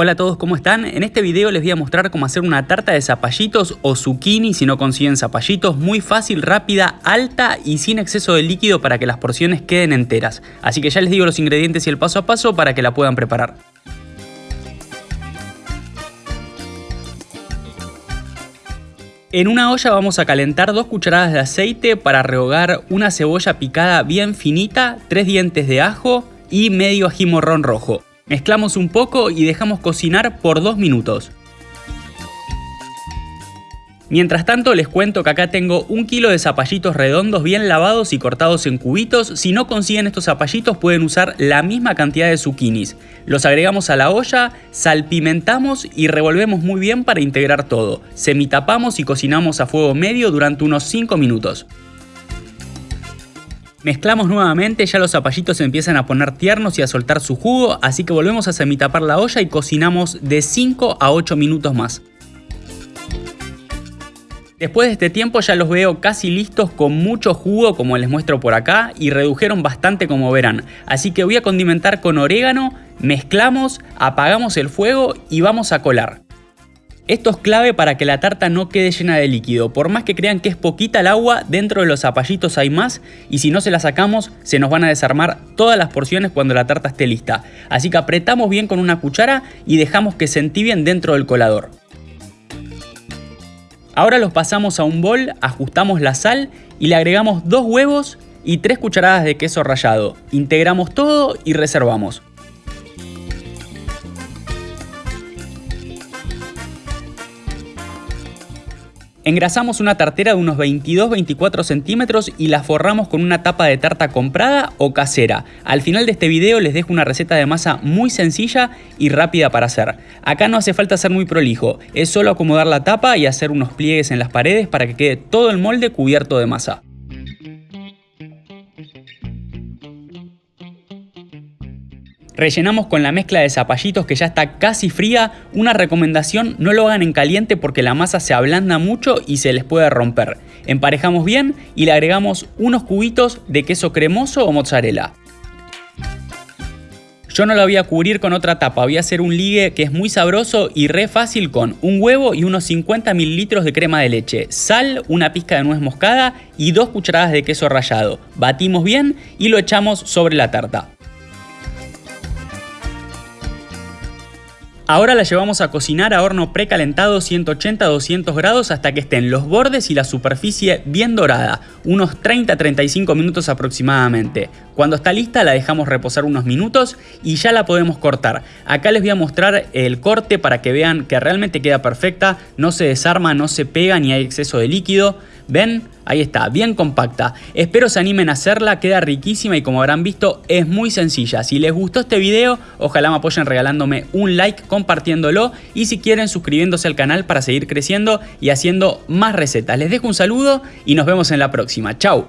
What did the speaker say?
Hola a todos, ¿cómo están? En este video les voy a mostrar cómo hacer una tarta de zapallitos o zucchini si no consiguen zapallitos, muy fácil, rápida, alta y sin exceso de líquido para que las porciones queden enteras. Así que ya les digo los ingredientes y el paso a paso para que la puedan preparar. En una olla vamos a calentar dos cucharadas de aceite para rehogar una cebolla picada bien finita, tres dientes de ajo y medio ají morrón rojo. Mezclamos un poco y dejamos cocinar por 2 minutos. Mientras tanto les cuento que acá tengo un kilo de zapallitos redondos bien lavados y cortados en cubitos. Si no consiguen estos zapallitos pueden usar la misma cantidad de zucchinis. Los agregamos a la olla, salpimentamos y revolvemos muy bien para integrar todo. Semitapamos y cocinamos a fuego medio durante unos 5 minutos. Mezclamos nuevamente, ya los zapallitos empiezan a poner tiernos y a soltar su jugo, así que volvemos a semitapar la olla y cocinamos de 5 a 8 minutos más. Después de este tiempo ya los veo casi listos con mucho jugo como les muestro por acá y redujeron bastante como verán. Así que voy a condimentar con orégano, mezclamos, apagamos el fuego y vamos a colar. Esto es clave para que la tarta no quede llena de líquido. Por más que crean que es poquita el agua, dentro de los zapallitos hay más y si no se la sacamos se nos van a desarmar todas las porciones cuando la tarta esté lista. Así que apretamos bien con una cuchara y dejamos que se entibien dentro del colador. Ahora los pasamos a un bol, ajustamos la sal y le agregamos dos huevos y tres cucharadas de queso rallado. Integramos todo y reservamos. Engrasamos una tartera de unos 22-24 centímetros y la forramos con una tapa de tarta comprada o casera. Al final de este video les dejo una receta de masa muy sencilla y rápida para hacer. Acá no hace falta ser muy prolijo, es solo acomodar la tapa y hacer unos pliegues en las paredes para que quede todo el molde cubierto de masa. Rellenamos con la mezcla de zapallitos que ya está casi fría. Una recomendación, no lo hagan en caliente porque la masa se ablanda mucho y se les puede romper. Emparejamos bien y le agregamos unos cubitos de queso cremoso o mozzarella. Yo no la voy a cubrir con otra tapa, voy a hacer un ligue que es muy sabroso y re fácil con un huevo y unos 50 mililitros de crema de leche, sal, una pizca de nuez moscada y dos cucharadas de queso rallado. Batimos bien y lo echamos sobre la tarta. Ahora la llevamos a cocinar a horno precalentado 180-200 grados hasta que estén los bordes y la superficie bien dorada, unos 30-35 minutos aproximadamente. Cuando está lista la dejamos reposar unos minutos y ya la podemos cortar. Acá les voy a mostrar el corte para que vean que realmente queda perfecta, no se desarma, no se pega ni hay exceso de líquido. ¿Ven? Ahí está, bien compacta. Espero se animen a hacerla, queda riquísima y como habrán visto es muy sencilla. Si les gustó este video, ojalá me apoyen regalándome un like, compartiéndolo y si quieren suscribiéndose al canal para seguir creciendo y haciendo más recetas. Les dejo un saludo y nos vemos en la próxima. Chau.